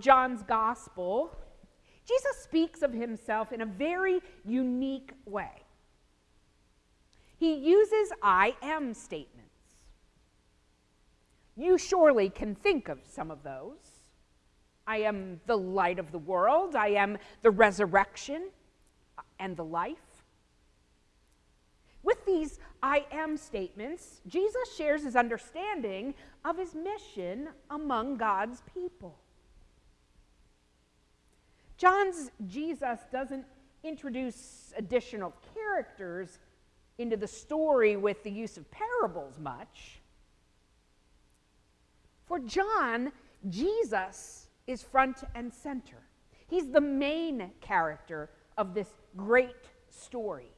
John's gospel, Jesus speaks of himself in a very unique way. He uses I am statements. You surely can think of some of those. I am the light of the world. I am the resurrection and the life. With these I am statements, Jesus shares his understanding of his mission among God's people. John's Jesus doesn't introduce additional characters into the story with the use of parables much. For John, Jesus is front and center. He's the main character of this great story.